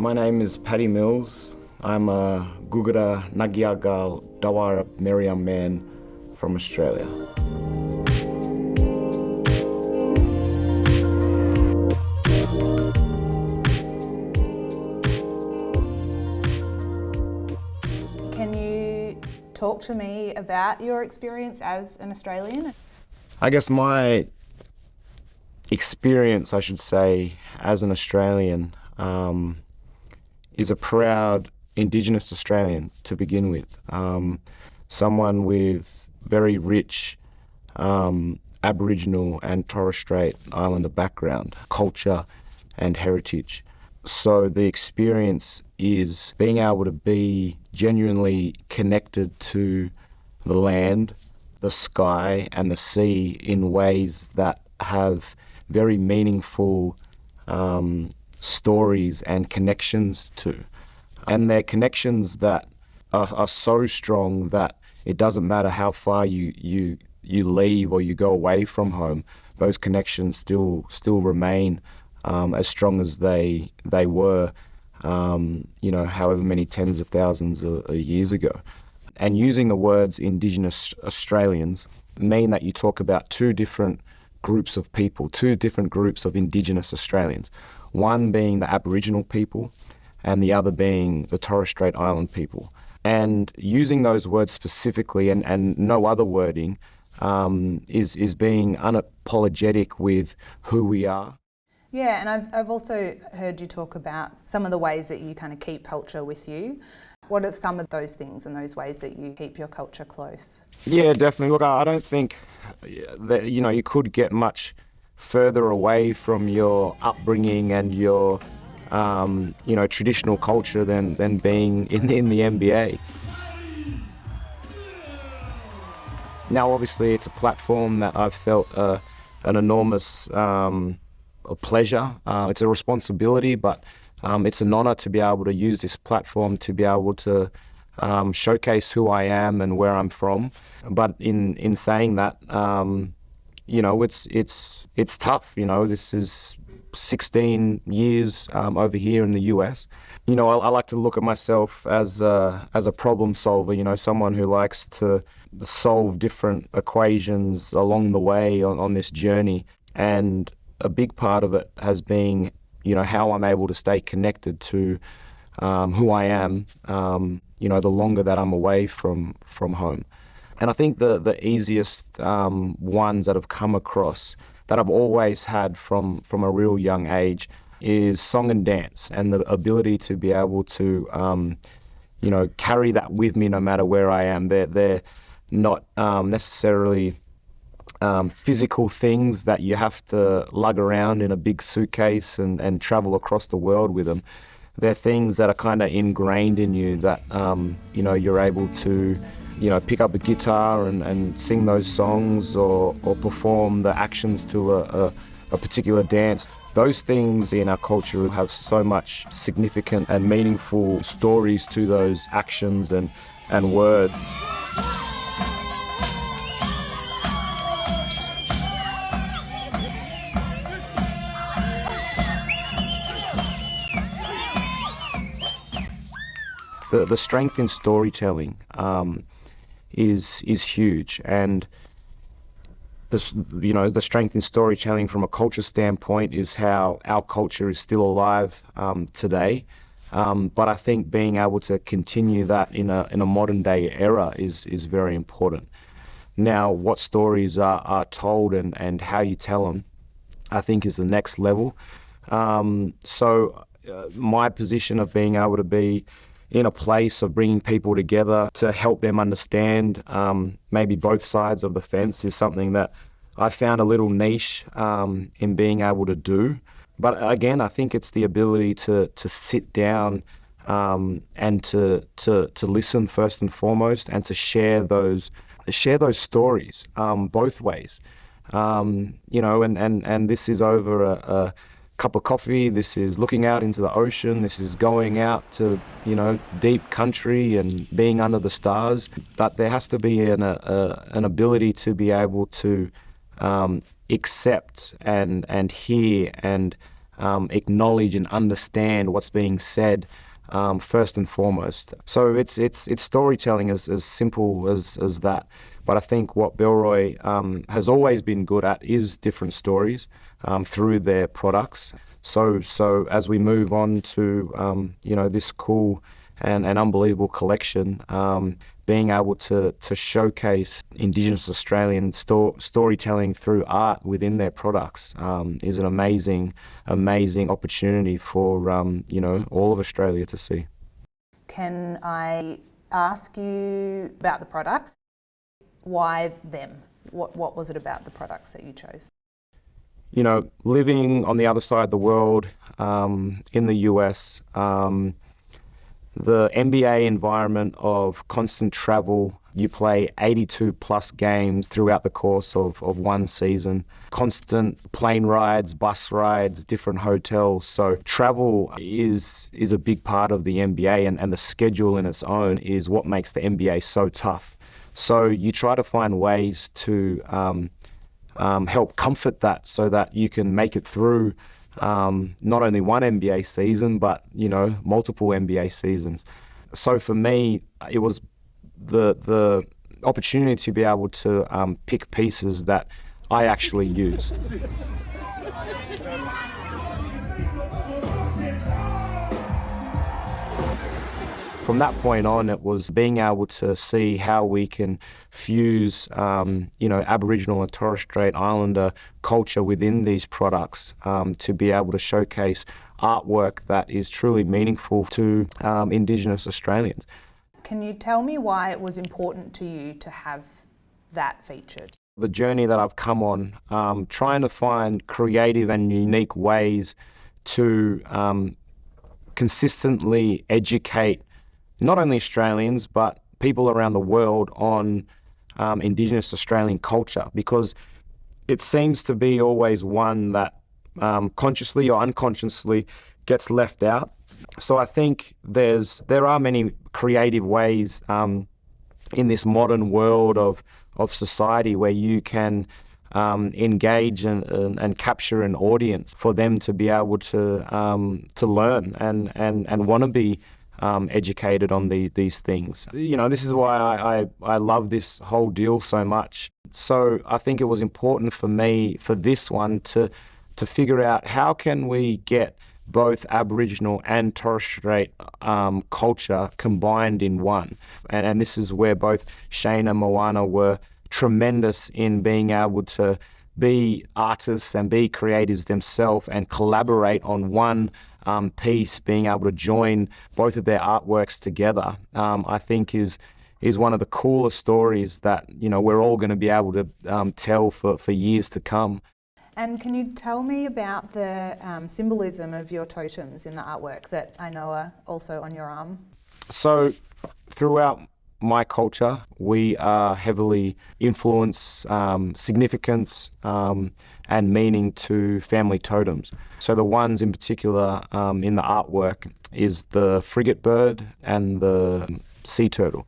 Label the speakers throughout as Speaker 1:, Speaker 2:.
Speaker 1: My name is Patty Mills. I'm a Gugara Nagyagal Dawara Meriam man from Australia.
Speaker 2: Can you talk to me about your experience as an Australian?
Speaker 1: I guess my experience, I should say, as an Australian um, is a proud Indigenous Australian to begin with. Um, someone with very rich um, Aboriginal and Torres Strait Islander background, culture, and heritage. So the experience is being able to be genuinely connected to the land, the sky, and the sea in ways that have very meaningful um, stories and connections to. And they're connections that are, are so strong that it doesn't matter how far you, you, you leave or you go away from home, those connections still, still remain um, as strong as they, they were, um, you know, however many tens of thousands of, of years ago. And using the words Indigenous Australians mean that you talk about two different groups of people, two different groups of Indigenous Australians. One being the Aboriginal people and the other being the Torres Strait Island people. And using those words specifically and, and no other wording um, is, is being unapologetic with who we are.
Speaker 2: Yeah, and I've, I've also heard you talk about some of the ways that you kind of keep culture with you. What are some of those things and those ways that you keep your culture close?
Speaker 1: Yeah, definitely. Look, I don't think that, you know, you could get much further away from your upbringing and your, um, you know, traditional culture than, than being in, in the NBA. Now, obviously, it's a platform that I've felt uh, an enormous um, pleasure. Uh, it's a responsibility, but um, it's an honour to be able to use this platform to be able to um, showcase who I am and where I'm from. But in in saying that, um, you know, it's it's it's tough. You know, this is 16 years um, over here in the US. You know, I, I, like to look at myself as a, as a problem solver. You know, someone who likes to solve different equations along the way on, on this journey. And a big part of it has been, you know, how I'm able to stay connected to um, who I am. Um, you know, the longer that I'm away from from home. And I think the, the easiest um, ones that have come across that I've always had from, from a real young age is song and dance and the ability to be able to, um, you know, carry that with me no matter where I am. They're, they're not um, necessarily um, physical things that you have to lug around in a big suitcase and, and travel across the world with them. They're things that are kind of ingrained in you that, um, you know, you're able to you know, pick up a guitar and, and sing those songs or, or perform the actions to a, a, a particular dance. Those things in our culture have so much significant and meaningful stories to those actions and, and words. The, the strength in storytelling um, is is huge, and this, you know, the strength in storytelling from a culture standpoint is how our culture is still alive um, today. Um, but I think being able to continue that in a in a modern day era is is very important. Now, what stories are, are told and, and how you tell them, I think, is the next level. Um, so, uh, my position of being able to be in a place of bringing people together to help them understand um, maybe both sides of the fence is something that I found a little niche um, in being able to do. But again, I think it's the ability to to sit down um, and to, to to listen first and foremost, and to share those share those stories um, both ways. Um, you know, and, and, and this is over a, a cup of coffee. This is looking out into the ocean. This is going out to, you know, deep country and being under the stars. But there has to be an, a, an ability to be able to um, accept and, and hear and um, acknowledge and understand what's being said um, first and foremost. So it's it's it's storytelling as, as simple as, as that. But I think what Bellroy um, has always been good at is different stories um, through their products. So so as we move on to um, you know this cool and, and unbelievable collection, um, being able to, to showcase Indigenous Australian sto- storytelling through art within their products um, is an amazing, amazing opportunity for um, you know all of Australia to see.
Speaker 2: Can I ask you about the products? Why them? What, what was it about the products that you chose?
Speaker 1: You know, living on the other side of the world um, in the US, um, the NBA environment of constant travel. You play 82 plus games throughout the course of, of one season, constant plane rides, bus rides, different hotels. So travel is is a big part of the NBA and, and the schedule in its own is what makes the NBA so tough. So you try to find ways to um, um, help comfort that so that you can make it through um, not only one NBA season, but you know multiple NBA seasons. So for me, it was the the opportunity to be able to um, pick pieces that I actually used. From that point on, it was being able to see how we can fuse, um, you know, Aboriginal and Torres Strait Islander culture within these products um, to be able to showcase artwork that is truly meaningful to um, Indigenous Australians.
Speaker 2: Can you tell me why it was important to you to have that featured?
Speaker 1: The journey that I've come on, um, trying to find creative and unique ways to um, consistently educate not only Australians, but people around the world on um, Indigenous Australian culture because it seems to be always one that um, consciously or unconsciously gets left out. So I think there's there are many creative ways um, in this modern world of of society where you can um, engage and, and, and, capture an audience for them to be able to um, to learn and and and want to be um, educated on the, these things. You know, this is why I, I, I love this whole deal so much. So I think it was important for me for this one to to figure out how can we get both Aboriginal and Torres Strait um, culture combined in one. And, and this is where both Shane and Moana were tremendous in being able to be artists and be creatives themselves and collaborate on one um, piece, being able to join both of their artworks together, um, I think is is one of the coolest stories that you know we're all going to be able to um, tell for, for years to come.
Speaker 2: And can you tell me about the um, symbolism of your totems in the artwork that I know are also on your arm?
Speaker 1: So, throughout my culture, we are heavily influence, um, significance, um, and meaning to family totems. So the ones in particular um, in the artwork is the frigate bird and the sea turtle.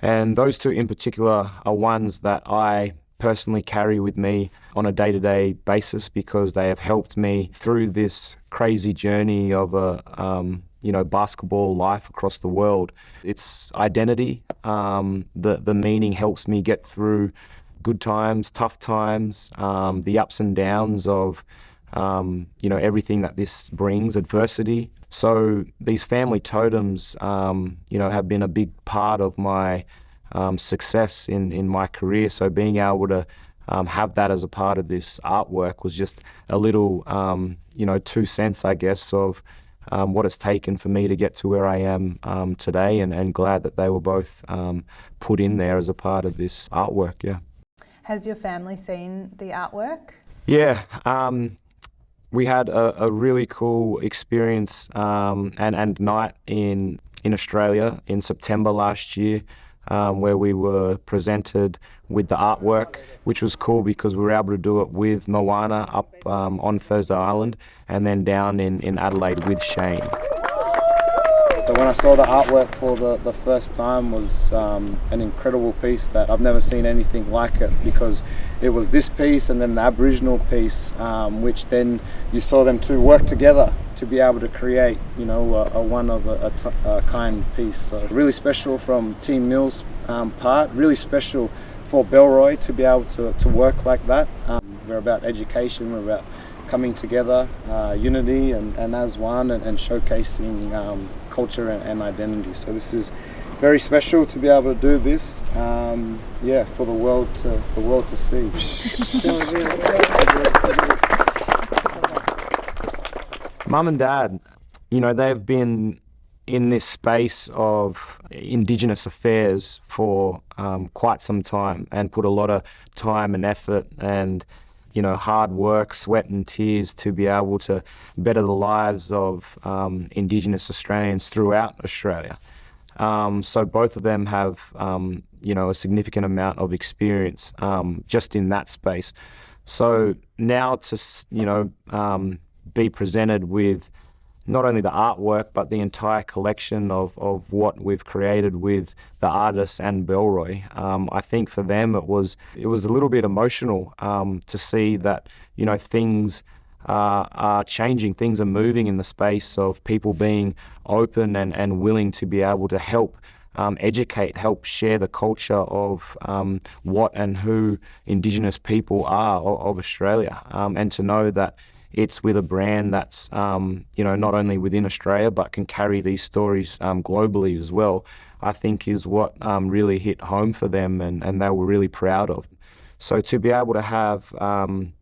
Speaker 1: And those two in particular are ones that I personally carry with me on a day to day basis because they have helped me through this crazy journey of a um, you know basketball life across the world. It's identity. Um, the the meaning helps me get through good times, tough times, um, the ups and downs of um, you know everything that this brings, adversity. So these family totems, um, you know, have been a big part of my um, success in in my career. So being able to um, have that as a part of this artwork was just a little, um, you know, two cents, I guess, of um, what it's taken for me to get to where I am um, today, and, and glad that they were both um, put in there as a part of this artwork. Yeah.
Speaker 2: Has your family seen the artwork?
Speaker 1: Yeah. Um, we had a, a, really cool experience um, and, and night in in Australia in September last year um, where we were presented with the artwork, which was cool because we were able to do it with Moana up um, on Thursday Island and then down in, in Adelaide with Shane. So when I saw the artwork for the, the first time was um, an incredible piece that I've never seen anything like it because it was this piece and then the Aboriginal piece um, which then you saw them two work together to be able to create you know a, a one of a, a, kind piece. So really special from Team Mills um, part, really special for Bellroy to be able to, to work like that. Um, we're about education, we're about coming together, uh, unity and, and as one and, and showcasing um, culture and, and, identity. So this is very special to be able to do this, um, yeah, for the world to the world to see. Mum and Dad, you know, they've been in this space of Indigenous affairs for um, quite some time and put a lot of time and effort and you know, hard work, sweat and tears to be able to better the lives of um, Indigenous Australians throughout Australia. Um, so both of them have, um, you know, a significant amount of experience um, just in that space. So now to, you know, um, be presented with not only the artwork but the entire collection of, of what we've created with the artists and Bellroy. Um, I think for them it was it was a little bit emotional um, to see that you know things uh, are changing, things are moving in the space of people being open and, and willing to be able to help. Um, educate, help share the culture of um, what and who Indigenous people are of, of Australia, um, and to know that it's with a brand that's um, you know not only within Australia but can carry these stories um, globally as well. I think is what um, really hit home for them, and, and they were really proud of. So to be able to have um,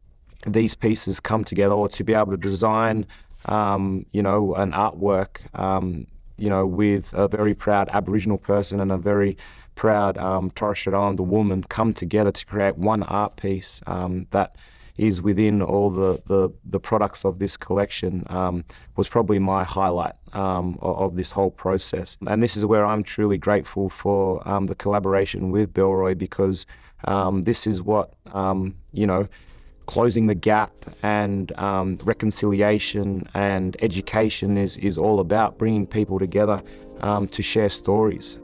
Speaker 1: these pieces come together, or to be able to design, um, you know, an artwork, um, you know, with a very proud Aboriginal person and a very proud Torres Strait Islander woman come together to create one art piece that is within all the, the, the products of this collection um, was probably my highlight um, of, this whole process. And this is where I'm truly grateful for um, the collaboration with Bellroy because um, this is what, um, you know, closing the gap and um, reconciliation and education is, is all about, bringing people together to share stories.